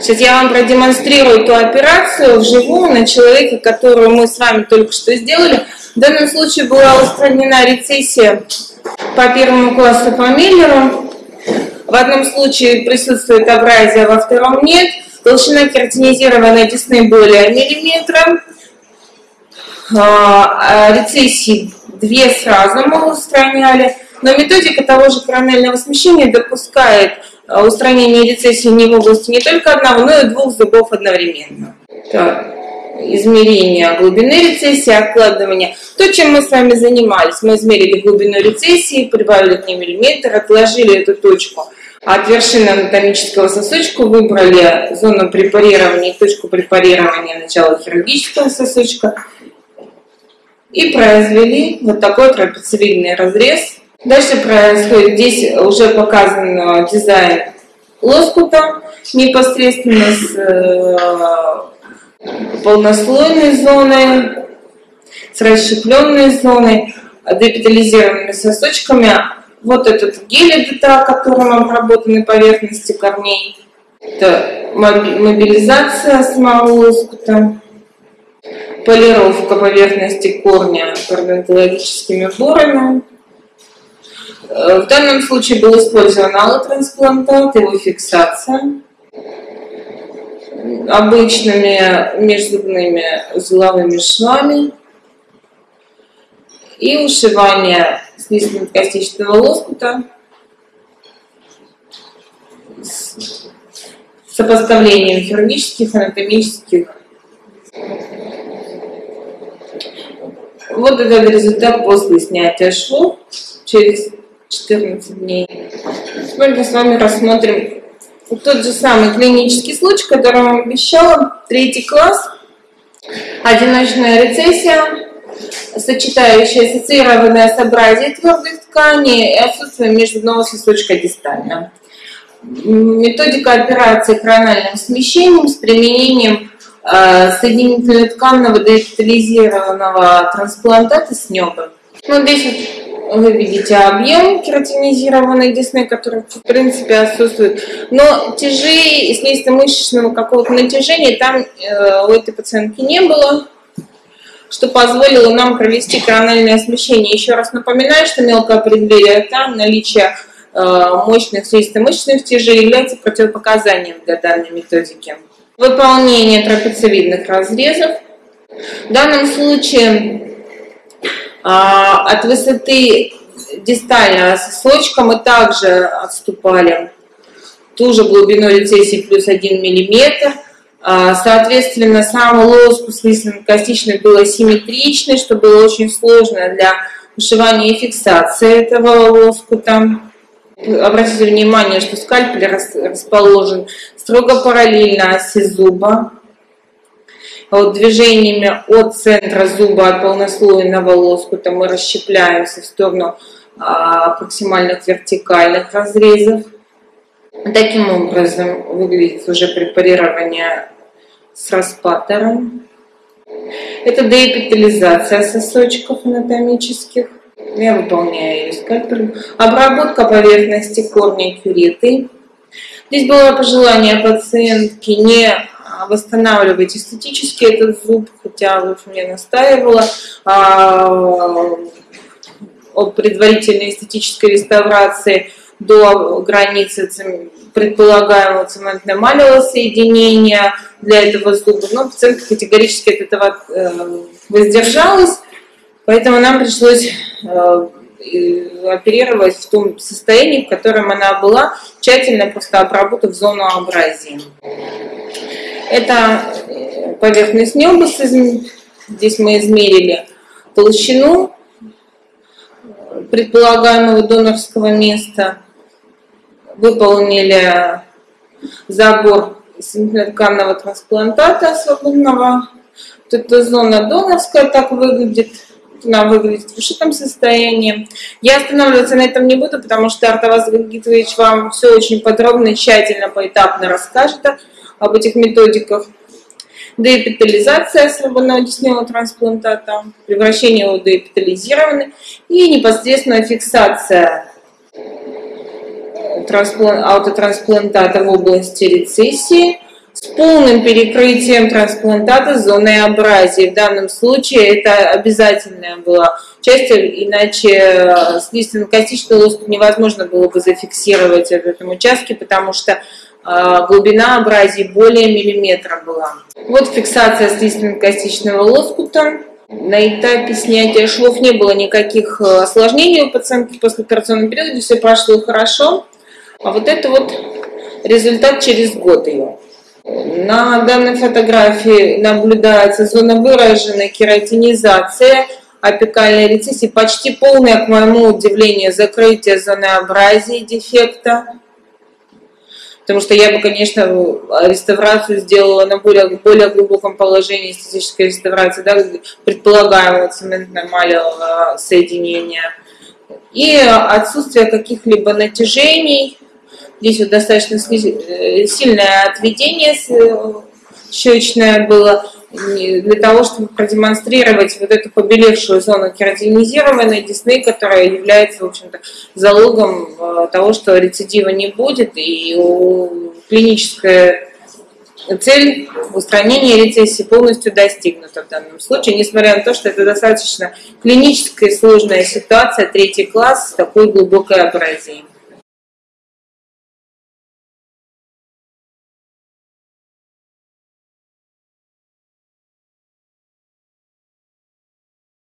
Сейчас я вам продемонстрирую ту операцию вживую на человеке, которую мы с вами только что сделали. В данном случае была устранена рецессия по первому классу по Миллеру. В одном случае присутствует абразия, во втором нет. Толщина кератинизированной десны более миллиметра. А, а рецессии две сразу мы устраняли. Но методика того же коронального смещения допускает устранение рецессии не в области не только одного, но и двух зубов одновременно. Так, измерение глубины рецессии, откладывание. То, чем мы с вами занимались. Мы измерили глубину рецессии, прибавили к ней миллиметр, отложили эту точку от вершины анатомического сосочка, выбрали зону препарирования, точку препарирования начала хирургического сосочка и произвели вот такой трапециевидный разрез Дальше происходит, здесь уже показан дизайн лоскута непосредственно с э, полнослойной зоной, с расщепленной зоной, депитализированными сосочками. Вот этот гель-эдита, которым обработаны поверхности корней. Это мобилизация самого лоскута, полировка поверхности корня пародонтологическими борами. Э, в данном случае был использован аллотрансплантат, его фиксация. Обычными межзубными узловыми швами. И ушивание слизистно-костичного лоскута. С сопоставлением хирургических, анатомических. Вот этот результат после снятия швов через 14 дней. Сегодня с вами рассмотрим тот же самый клинический случай, который вам обещала, третий класс, одиночная рецессия, сочетающая ассоциированное с абразией твердых тканей и отсутствие межзубного сосочка дистально. Методика операции корональным смещением с применением э, соединительно-тканного деэпитализированного трансплантата с небом. Ну, здесь вот вы видите объем кератинизированной десны, который в принципе отсутствует. Но тяжей, слизисто-мышечного какого-то натяжения там э, у этой пациентки не было, что позволило нам провести корональное смещение. Еще раз напоминаю, что мелкое преддверие там наличие э, мощных слизисто-мышечных тяжей является противопоказанием для данной методики. Выполнение трапециевидных разрезов. В данном случае от высоты дистального сосочка мы также отступали ту же глубину рецессии плюс 1 мм. А, соответственно, сам лоскут слизистно-костичный был асимметричный, что было очень сложно для ушивания и фиксации этого лоскута. Обратите внимание, что скальпель расположен строго параллельно оси зуба движениями от центра зуба, от полнослойного лоскута мы расщепляемся в сторону а, максимальных вертикальных разрезов. Таким образом выглядит уже препарирование с распатором. Это деэпитализация сосочков анатомических. Я выполняю ее скальпелем. Обработка поверхности корня кюреты. Здесь было пожелание пациентки не восстанавливать эстетически этот зуб, хотя вот мне настаивала а, о предварительной эстетической реставрации до границы предполагаемого цементно-эмалевого соединения для этого зуба. Но пациентка категорически от этого э, воздержалась, поэтому нам пришлось э, оперировать в том состоянии, в котором она была, тщательно просто обработав зону абразии. Это э, поверхность небуса. Здесь мы измерили толщину предполагаемого донорского места. Выполнили забор тканного трансплантата свободного. Вот эта зона донорская так выглядит. Она выглядит в ушитом состоянии. Я останавливаться на этом не буду, потому что Артаваз Гагитович вам все очень подробно и тщательно, поэтапно расскажет об этих методиках. Деэпитализация свободного десневого трансплантата, превращение его в деэпитализированный и непосредственная фиксация аутотрансплантата в области рецессии с полным перекрытием трансплантата зоны абразии. В данном случае это обязательная была часть, иначе э, слизистно-костичный лоскут невозможно было бы зафиксировать в этом участке, потому что глубина абразии более миллиметра была. Вот фиксация слизистно-костичного лоскута. На этапе снятия швов не было никаких э, осложнений у пациентки после операционного периода, все прошло хорошо. А вот это вот результат через год ее. На данной фотографии наблюдается зона выраженной кератинизация апикальной рецессии, почти полное, к моему удивлению, закрытие зоны абразии дефекта. Потому что я бы, конечно, реставрацию сделала на более, более глубоком положении эстетической реставрации, да, предполагаемого цементно-малевого соединения. И отсутствие каких-либо натяжений, Здесь вот достаточно э, сильное отведение э, щечное было для того, чтобы продемонстрировать вот эту побелевшую зону кератинизированной десны, которая является, в общем-то, залогом э, того, что рецидива не будет, и клиническая цель устранения рецессии полностью достигнута в данном случае, несмотря на то, что это достаточно клиническая сложная ситуация, третий класс с такой глубокой абразией.